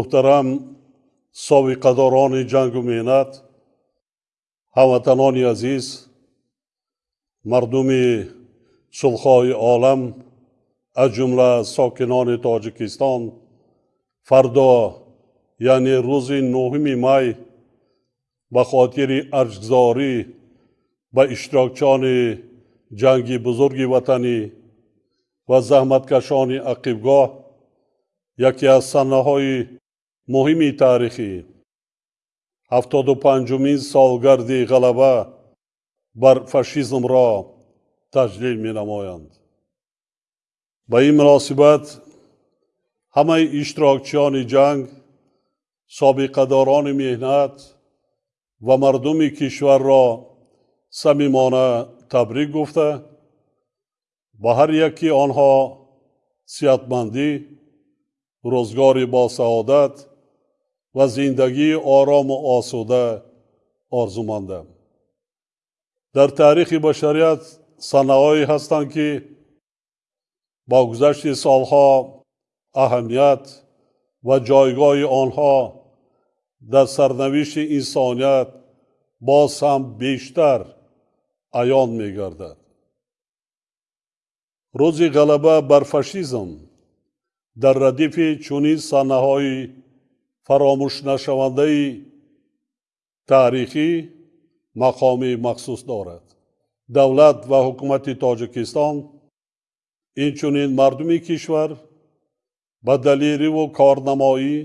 муҳтарам собиқадорони ҷангу меҳнат ҳамватанони азиз мардуми сулҳҳои олам аз ҷумла сокинони тоҷикистон фардо яъне рӯзи нуҳуми май ба хотири арҷгузорӣ ба иштирокчони ҷанги бузурги ватанӣ ва заҳматкашони ақибгоҳ яке аз санаҳои муҳими таърихӣ. ҳафтоду панҷумин солгарди ғалаба бар фашизмро таҷлил менамоянд. Ба ин муносибат ҳамаи иштирокчиёни ҷанг собиқадорони меҳнат ва мардуми кишварро самимона табрик гуфта. Ба ҳар яки онҳо сиҳатмандӣ рӯзгори босаодат ва зиндагии орому осуда орзумандам дар таърихи башарият санаҳое ҳастанд ки бо гузашти солҳо аҳамият ва ҷойгоҳи онҳо дар сарнавишти инсоният боз ҳам бештар аён мегардад. Рӯзи ғалаба бар фашизм дар радифи чунин санаҳои фаромӯшнашавандаи таърихӣ мақоми махсус дорад. Давлат ва ҳукумати тоҷикистон инчунин мардуми кишвар ба далиливу корнамоӣ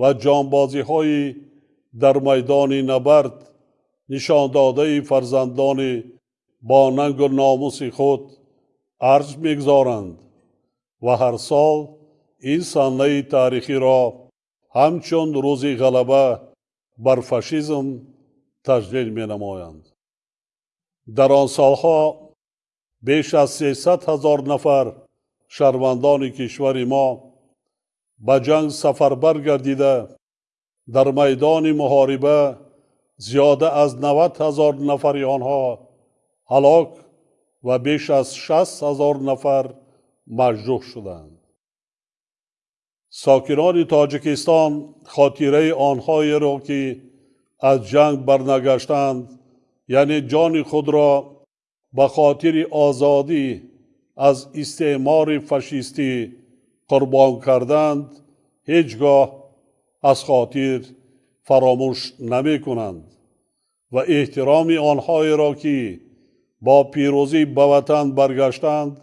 ва ҷонбозиҳои дар майдони набард нишондодаи фарзандони бо нангу номуси худ арз мегузоранд ва ҳар сол ин санаи таърихиро ҳамчун рӯзи ғалаба бар фашизм таҷлил менамоянд. Дар он солҳо беш аз сесад ҳазор нафар шаҳрвандони кишвари мо ба ҷанг сафарбар гардида дар майдони муҳориба зиёда аз навад ҳазор нафари онҳо ҳалок ва беш аз шаст ҳазор нафар маҷрӯҳ шуданд сокинони тоҷикистон хотираи онҳоеро ки аз ҷанг барнагаштанд яъне ҷони худро ба хотири озодӣ аз истеъмори фашистӣ қурбон карданд ҳеҷ гоҳ аз хотир фаромӯш намекунанд ва эҳтироми онҳоеро ки бо пирӯзӣ ба ватан баргаштанд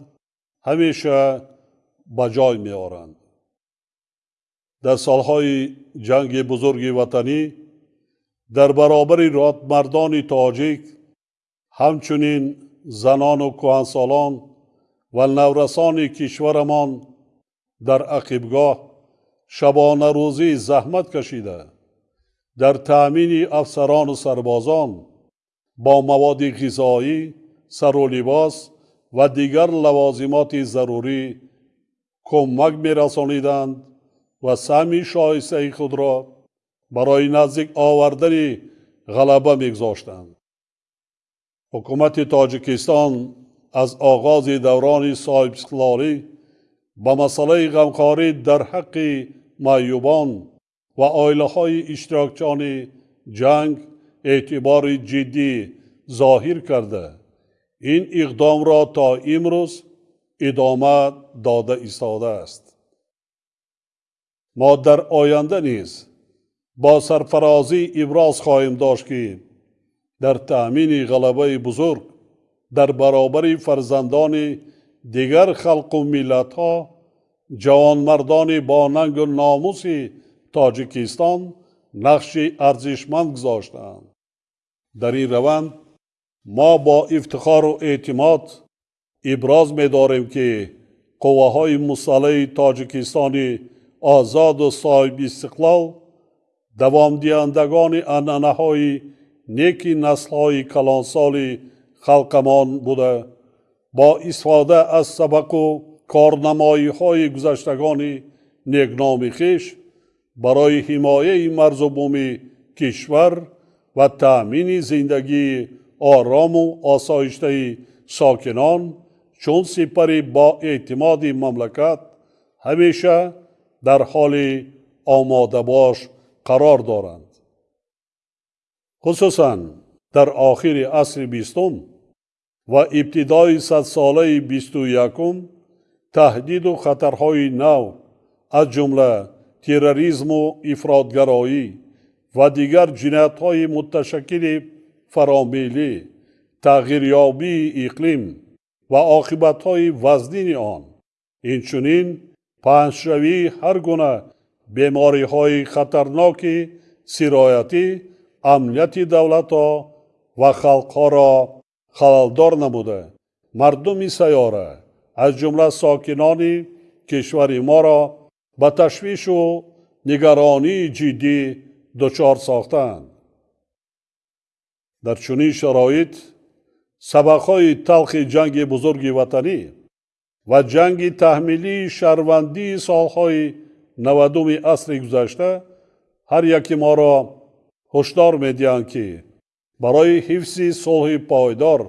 ҳамеша ба ҷой меоранд дар солҳои ҷанги бузурги ватанӣ дар баробари ротмардони тоҷик ҳамчунин занону кӯҳансолон ва наврасони кишварамон дар ақибгоҳ шабонарӯзӣ заҳмат кашида. Дар таъмини афсарону сарбозон бо маводи ғизоӣ сару либос ва дигар лавозимоти зарурӣ кӯмак мерасониданд ва саҳми шоистаи худро барои наздик овардани ғалаба мегузоштанд ҳукумати тоҷикистон аз оғози даврони соҳибистиқлолӣ ба масъалаи ғамхорӣ дар ҳаққи маъюбон ва оилаҳои иштирокчони ҷанг эътибори ҷиддӣ зоҳир карда. Ин иқдомро то имрӯз идома дода истодааст мо дар оянда низ бо сарфарозӣ иброз хоҳем дошт ки дар таъмини ғалабаи бузург дар баробари фарзандони дигар халқу миллатҳо ҷавонмардони бо нангу номуси тоҷикистон нақши арзишманд гузоштаанд. Дар ин раванд мо бо ифтихору эътимод иброз медорем ки қувваҳои мусаллаҳи тоҷикистони озоду соҳибистиқлол давомдиҳандагони анъанаҳои неки наслҳои калонсоли халқамон буда. Бо истифода аз сабақу корнамоиҳои гузаштагони некноми хиш барои ҳимояи марзубуми кишвар ва таъмини зиндагии орому осоиштаи сокинон чун сипари боэътимоди мамлакат ҳамеша дар ҳоли омодабош қарор доранд. Хусусан дар охири асри бистум ва ибтидои садсолаи бисту якум таҳдиду хатарҳои нав аз ҷумла терроризму ифротгароӣ ва дигар ҷиноятҳои муташаккили фаромилӣ тағйирёбии иқлим ва оқибатҳои вазнини он инчунин паҳншавии ҳар гуна бемориҳои хатарноки сироятӣ амнияти давлатҳо ва халқҳоро халалдор намуда. Мардуми сайёра аз ҷумла сокинони кишвари моро ба ташвишу нигаронии ҷиддӣ дучор сохтаанд. Дар чунин шароит сабақҳои талхи ҷанги бузурги ватанӣ ва ҷанги таҳмилии шаҳрвандии солҳои навадуми асри гузашта ҳар яки моро ҳушдор медиҳанд ки барои ҳифзи сулҳи пойдор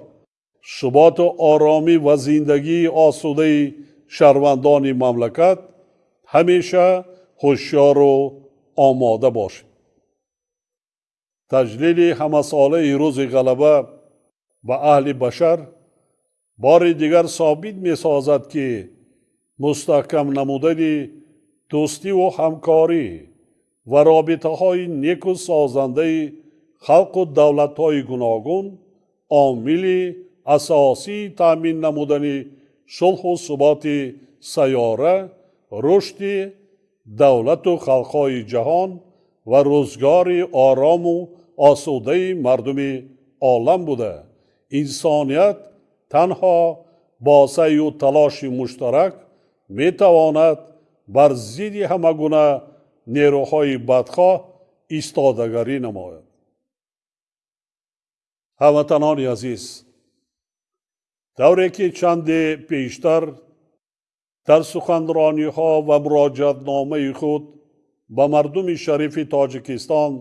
суботу оромӣ ва зиндагии осудаи шаҳрвандони мамлакат ҳамеша ҳушёру омода бошем таҷлили ҳамасолаи рӯзи ғалаба ба аҳли башар бори дигар собит месозад ки мустаҳкам намудани дӯстиву ҳамкорӣ ва робитаҳои неку созандаи халқу давлатҳои гуногун омили асосии таъмин намудани сулҳу суботи сайёра рушди давлату халқҳои ҷаҳон ва рӯзгори орому осудаи мардуми олам буда. Инсоният танҳо бо саю талоши муштарак метавонад бар зидди ҳама гуна нерӯҳои бадхоҳ истодагарӣ намояд. Ҳамватанони азиз давре ки чанде пештар дар суханрониҳо ва муроҷиатномаи худ ба мардуми шарифи тоҷикистон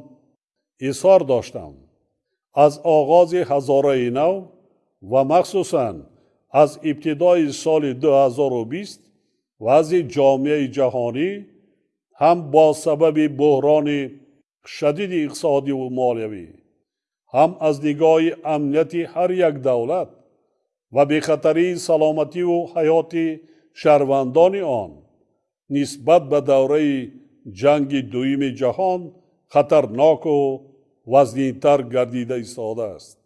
изҳор доштам. Аз оғози ҳазораи нав ва махсусан аз ибтидои соли 2020 вазъи ҷомеаи ҷаҳонӣ ҳам бо сабаби буҳрони шадиди иқтисодиву молиявӣ ҳам аз нигоҳи амнияти ҳар як давлат ва бехатарии саломативу ҳаёти шаҳрвандони он нисбат ба давраи ҷанги дуюми ҷаҳон хатарноку вазнинтар гардида истодааст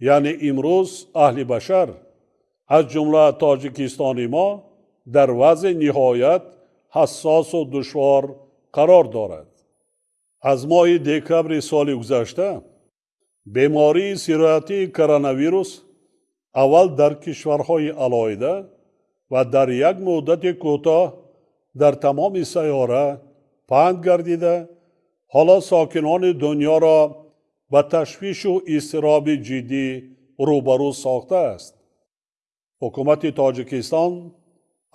яъне имрӯз аҳли башар аз ҷумла тоҷикистони мо дар вазъи ниҳоят ҳассосу душвор қарор дорад. Аз моҳи декабри соли гузашта бемории сироятии коронавирус аввал дар кишварҳои алоҳида ва дар як муддати кӯтоҳ дар тамоми сайёра паҳн гардида. Ҳоло сокинони дуньёро ба ташвишу изтироби ҷиддӣ рӯбарӯ сохтааст ҳукумати тоҷикистон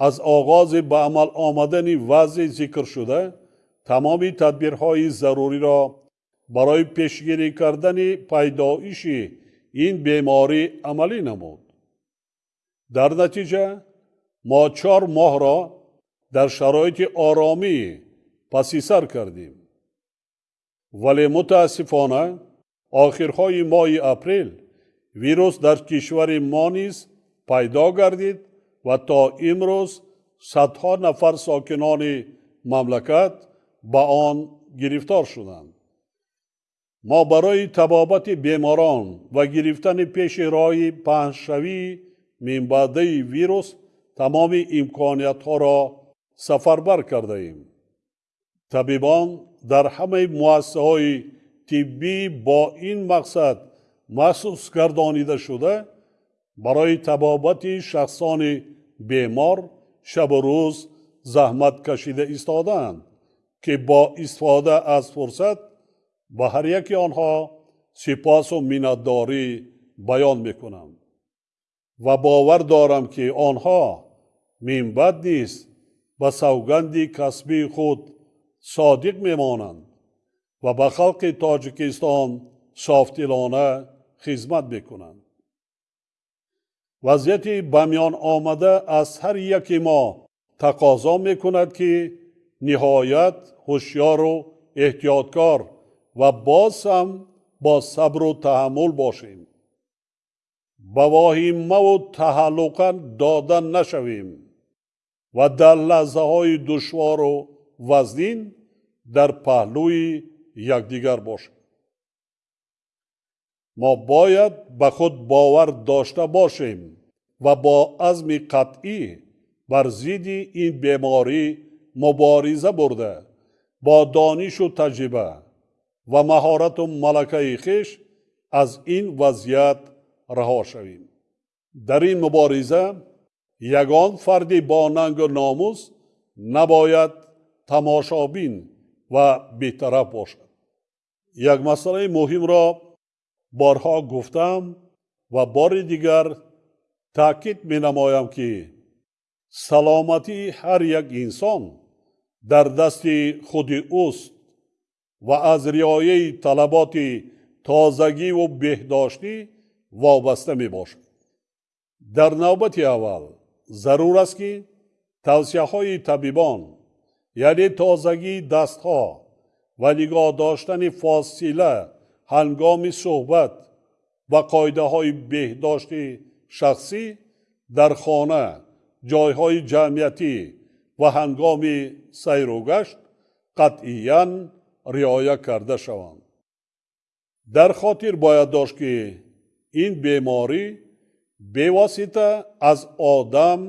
аз оғози ба амал омадани вазъи зикршуда тамоми тадбирҳои заруриро барои пешгирӣ кардани пайдоиши ин беморӣ амалӣ намуд. Дар натиҷа мо чор моҳро дар шароити оромӣ пасисар кардем. Вале мутаассифона охирҳои моҳи апрел вирус дар кишвари мо низ пайдо гардид ва то имрӯз садҳо нафар сокинони мамлакат ба он гирифтор шуданд. Мо барои табобати беморон ва гирифтани пеши роҳи паҳншавии минбаъдаи вирус тамоми имкониятҳоро сафарбар кардаем. Табибон дар ҳамаи муассисаҳои тиббӣ бо ин мақсад махсус гардонида шуда барои табобати шахсони бемор шабу рӯз заҳмат кашида истодаанд ки бо истифода аз фурсат ба ҳар яки онҳо сипосу миннатдорӣ баён мекунам ва бовар дорам ки онҳо минбаъд низ ба савганди касбии худ содиқ мемонанд ва ба халқи тоҷикистон софдилона хизмат мекунанд вазъияти ба миён омада аз ҳар яки мо тақозо мекунад ки ниҳоят ҳушёру эҳтиёткор ва боз ҳам бо сабру таҳаммул бошем ба воҳимаву таҳаллуқа дода нашавем ва дар лаҳзаҳои душвору вазнин дар паҳлӯи якдигар бошем мо бояд ба худ бовар дошта бошем ва бо азми қатъӣ бар зидди ин беморӣ мубориза бурда бо донишу таҷриба ва маҳорату малакаи хиш аз ин вазъият раҳо шавем. Дар ин мубориза ягон фарди бо нангу номус набояд тамошобин ва бетараф бошад. Як масъалаи муҳимро борҳо гуфтам ва бори дигар таъкид менамоям ки саломатии ҳар як инсон дар дасти худи ӯст ва аз риояи талаботи тозагиву беҳдоштӣ вобаста мебошад. Дар навбати аввал зарур аст ки тавсияҳои табибон яъне тозагии дастҳо ва нигоҳ доштани фосила ҳангоми суҳбат ва қоидаҳои беҳдошти шахсӣ дар хона ҷойҳои ҷамъиятӣ ва ҳангоми сайругашт қатъиян риоя карда шаванд. Дар хотир бояд дошт ки ин беморӣ бевосита аз одам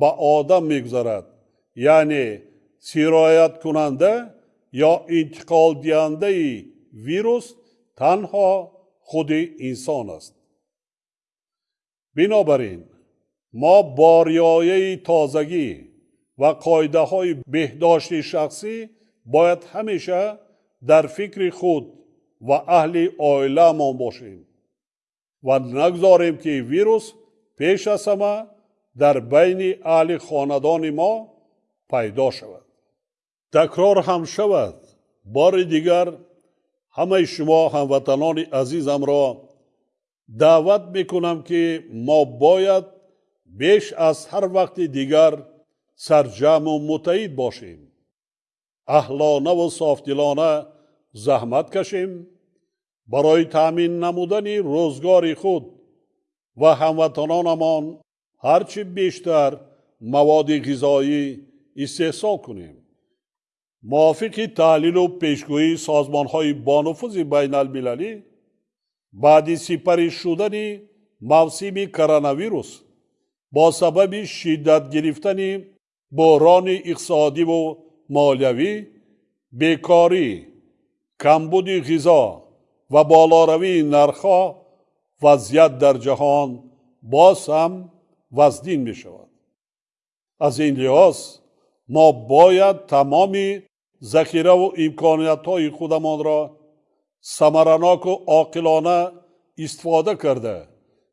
ба одам мегузарад яъне сирояткунанда ё интиқолдиҳандаи вирус танҳо худи инсон аст бинобар ин мо бо риояи тозагӣ ва қоидаҳои беҳдошти шахсӣ бояд ҳамеша дар фикри худ ва аҳли оилаамон бошем ва нагзорем ки вирус пеш аз ҳама дар байни аҳли хонадони мо пайдо шавад такрор ҳам шавад. Бори дигар ҳамаи шумо ҳамватанони азизамро даъват мекунам ки мо бояд беш аз ҳар вақти дигар сарҷаму муттаҳид бошем. Аҳлонаву софдилона заҳмат кашем. Барои таъмин намудани рӯзгори худ ва ҳамватанонамон ҳарчи бештар маводи ғизоӣ истеҳсол кунем мувофиқи таҳлилу пешгӯии созмонҳои бонуфузи байналмилалӣ баъди сипарӣ шудани мавсими коронавирус бо сабаби шиддат гирифтани буҳрони иқтисодиву молиявӣ бекорӣ камбуди ғизо ва болоравии нархҳо вазъият дар ҷаҳон боз ҳам вазнин мешавад. Аз ин лиҳоз ما باید تمامی ذخیره و امکانیت های خودمان را سمرناک و عاقلانه استفاده کرده.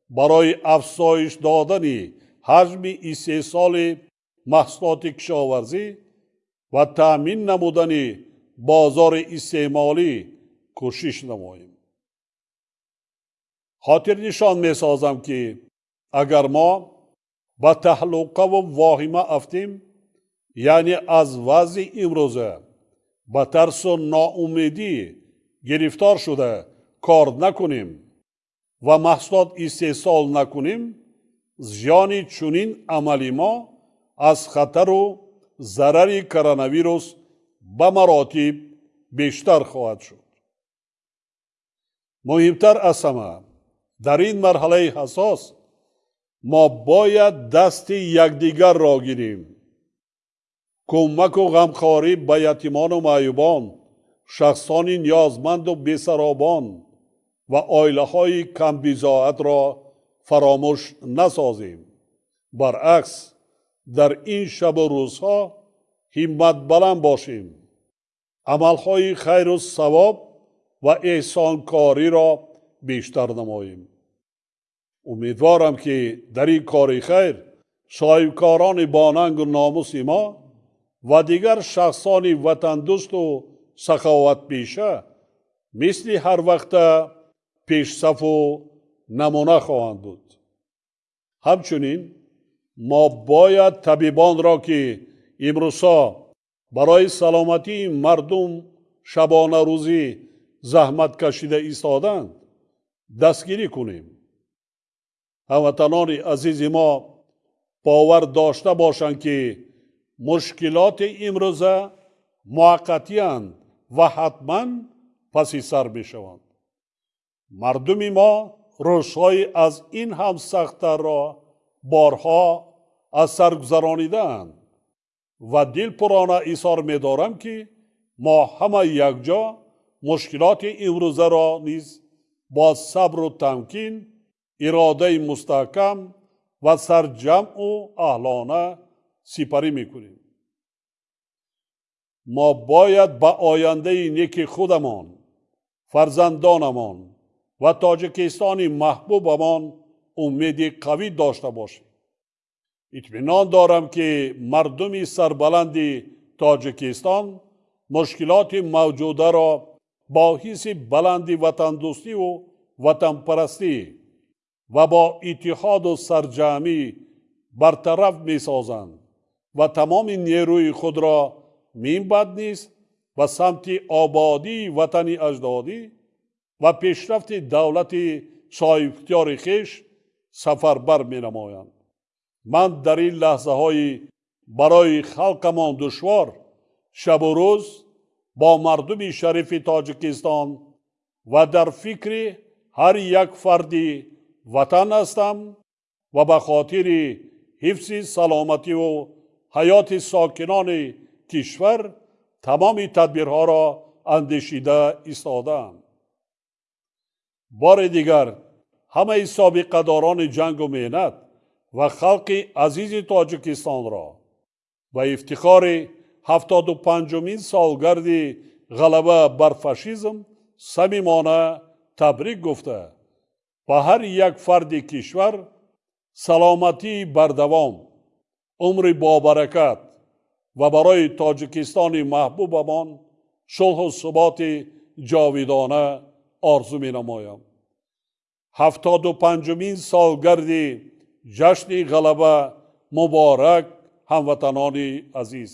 برای افزایش دادن حجم استحصال محصولات کشاورزی و تأمین نمودن بازار استعمالی کوشش نماییم. خاطر نشان می سازم که اگر ما به تحلقه و واهمه افتیم яъне аз вазъи имрӯза ба тарсу ноумедӣ гирифтор шуда кор накунем ва маҳсулот истеҳсол накунем зиёни чунин амали мо аз хатару зарари коронавирус ба маротиб бештар хоҳад шуд. Муҳимтар аз ҳама дар ин марҳалаи ҳасос мо бояд дасти якдигарро гирем кӯмаку ғамхорӣ ба ятимону маъюбон шахсони ниёзманду бесаробон ва оилаҳои камбизоатро фаромӯш насозем баръакс дар ин шабу рӯзҳо ҳимматбаланд бошем амалҳои хайру савоб ва эҳсонкориро бештар намоем умедворам ки дар ин кори хайр соҳибкорони бонангу номуси мо ва дигар шахсони ватандӯсту саховатпеша мисли ҳарвақта пешсафу намуна хоҳанд буд. Ҳамчунин мо бояд табибонро ки имрӯзҳо барои саломатии мардум шабона рӯзӣ заҳмат кашида истоданд дастгирӣ кунем. Ҳамватанони азизи мо бовар дошта бошанд ки мушкилоти имрӯза муваққатиянд ва ҳатман паси сар мешаванд мардуми мо рӯзҳои аз ин ҳам сахттарро борҳо аз сар гузаронидаанд ва дилпурона изҳор медорам ки мо ҳама якҷо мушкилоти имрӯзаро низ бо сабру тамкин иродаи мустаҳкам ва сарҷамъу аҳлона сипарӣ мекунем. Мо бояд ба ояндаи неки худамон фарзандонамон ва тоҷикистони маҳбубамон умеди қавӣ дошта бошем. Итминон дорам ки мардуми сарбаланди тоҷикистон мушкилоти мавҷударо бо ҳисси баланди ватандӯстиву ватанпарастӣ ва бо иттиҳоду сарҷамӣ бартараф месозанд ва тамоми нерӯи худро минбад низ ба самти ободии ватани аҷдодӣ ва пешрафти давлати соҳибихтиёри хеш сафарбар менамоянд ман дар ин лаҳзаҳои барои халқамон душвор шабу рӯз бо мардуми шарифи тоҷикистон ва дар фикри ҳар як фарди ватан ҳастам ва ба хотири ҳифзи саломативу ҳаёти сокинони кишвар тамоми тадбирҳоро андешида истодаам бори дигар ҳамаи собиқадорони ҷангу меҳнат ва халқи азизи тоҷикистонро ба ифтихори ҳафтоду панҷумин солгарди ғалаба бар фашизм самимона табрик гуфта. Ба ҳар як фарди кишвар саломатии бардавом умри бобаракат ва барои тоҷикистони маҳбубамон сулҳу суботи ҷовидона орзу менамоям. ҳафтоду панҷумин солгарди ҷашни ғалаба муборак ҳамватанони азиз